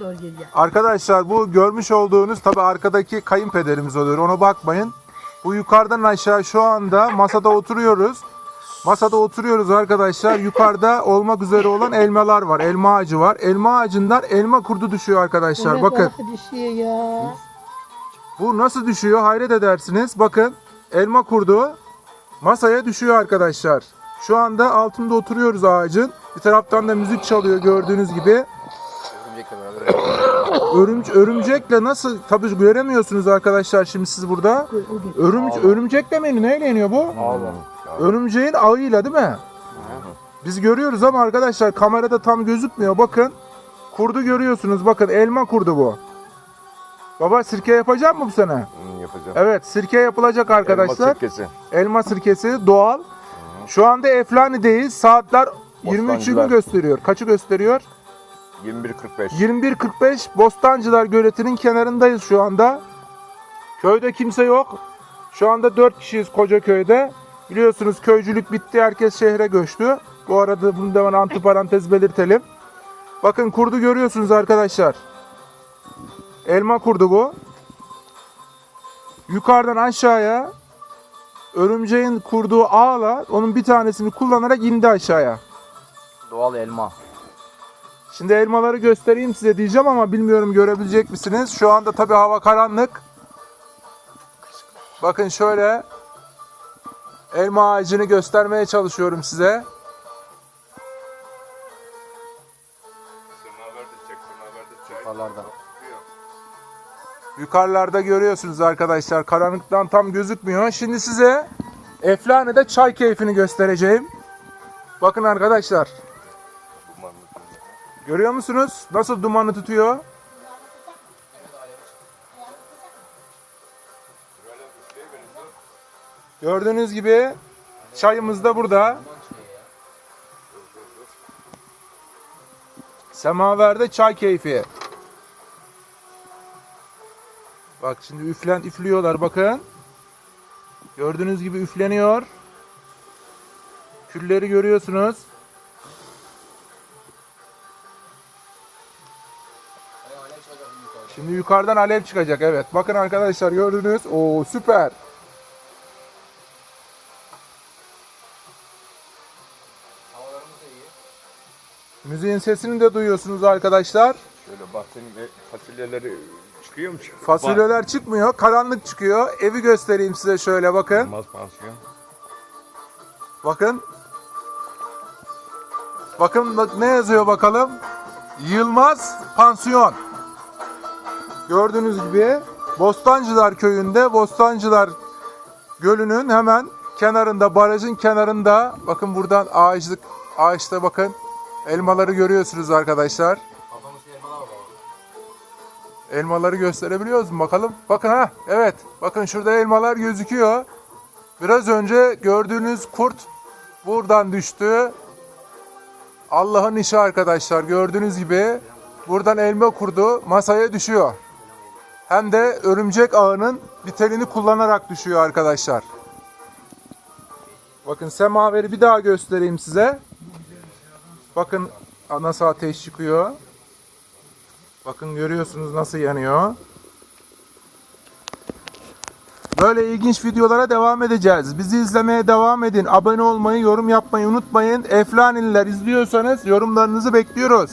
doğru geliyor. Arkadaşlar bu görmüş olduğunuz tabi arkadaki kayınpederimiz oluyor. Ona bakmayın. Bu yukarıdan aşağı şu anda masada oturuyoruz. Masada oturuyoruz arkadaşlar. Yukarıda olmak üzere olan elmalar var. Elma ağacı var. Elma ağacından elma kurdu düşüyor arkadaşlar. Evet, Bakın. vallahi düşüyor ya. Bu nasıl düşüyor hayret edersiniz. Bakın elma kurdu masaya düşüyor arkadaşlar. Şu anda altında oturuyoruz ağacın. Bir taraftan da müzik çalıyor gördüğünüz gibi. Örümcekle. Örümc örümcekle nasıl tabii göremiyorsunuz arkadaşlar şimdi siz burada. Örümc örümcek demeyin neyle yeniyor bu? Örümceğin ağıyla değil mi? Biz görüyoruz ama arkadaşlar kamerada tam gözükmüyor. Bakın. Kurdu görüyorsunuz. Bakın elma kurdu bu. Baba sirke yapacak mı bu sene? Yapacağım. Evet sirke yapılacak arkadaşlar. Elma sirkesi. Elma sirkesi doğal. Şu anda Eflani'deyiz. Saatler 23'ü Bostancılar. gösteriyor. Kaçı gösteriyor? 21.45. 21.45 Bostancılar Göleti'nin kenarındayız şu anda. Köyde kimse yok. Şu anda 4 kişiyiz koca köyde. Biliyorsunuz köycülük bitti. Herkes şehre göçtü. Bu arada bunu da ben antiparantez belirtelim. Bakın kurdu görüyorsunuz arkadaşlar. Elma kurdu bu. Yukarıdan aşağıya örümceğin kurduğu ağla onun bir tanesini kullanarak indi aşağıya. Doğal elma. Şimdi elmaları göstereyim size diyeceğim ama bilmiyorum görebilecek misiniz? Şu anda tabii hava karanlık. Bakın şöyle elma ağacını göstermeye çalışıyorum size. Yukarılarda. Yukarılarda görüyorsunuz arkadaşlar. Karanlıktan tam gözükmüyor. Şimdi size Eflane'de çay keyfini göstereceğim. Bakın arkadaşlar. Görüyor musunuz? Nasıl dumanı tutuyor? Gördüğünüz gibi çayımız da burada. Semaverde çay keyfi. Bak şimdi üflen üflüyorlar bakın. Gördüğünüz gibi üfleniyor. Külleri görüyorsunuz. Şimdi yukarıdan alev çıkacak evet. Bakın arkadaşlar gördünüz. Oo süper. Müziğin sesini de duyuyorsunuz arkadaşlar. Şöyle bahçenin ve fasulyeleri çıkıyor mu? Fasulyeler çıkmıyor. Karanlık çıkıyor. Evi göstereyim size şöyle bakın. Olmaz pansiyon. Bakın. Bakın bak ne yazıyor bakalım. Yılmaz Pansiyon. Gördüğünüz gibi Bostancılar köyünde Bostancılar Gölü'nün hemen kenarında barajın kenarında bakın buradan ağaçlık ağaçta bakın elmaları görüyorsunuz arkadaşlar. Elmaları gösterebiliyoruz mu bakalım? Bakın ha evet bakın şurada elmalar gözüküyor. Biraz önce gördüğünüz kurt buradan düştü. Allah'ın işi arkadaşlar gördüğünüz gibi buradan elma kurdu masaya düşüyor. Hem de örümcek ağının bir telini kullanarak düşüyor arkadaşlar. Bakın semaveri bir daha göstereyim size. Bakın nasıl ateş çıkıyor. Bakın görüyorsunuz nasıl yanıyor. Böyle ilginç videolara devam edeceğiz. Bizi izlemeye devam edin. Abone olmayı, yorum yapmayı unutmayın. Eflanililer izliyorsanız yorumlarınızı bekliyoruz.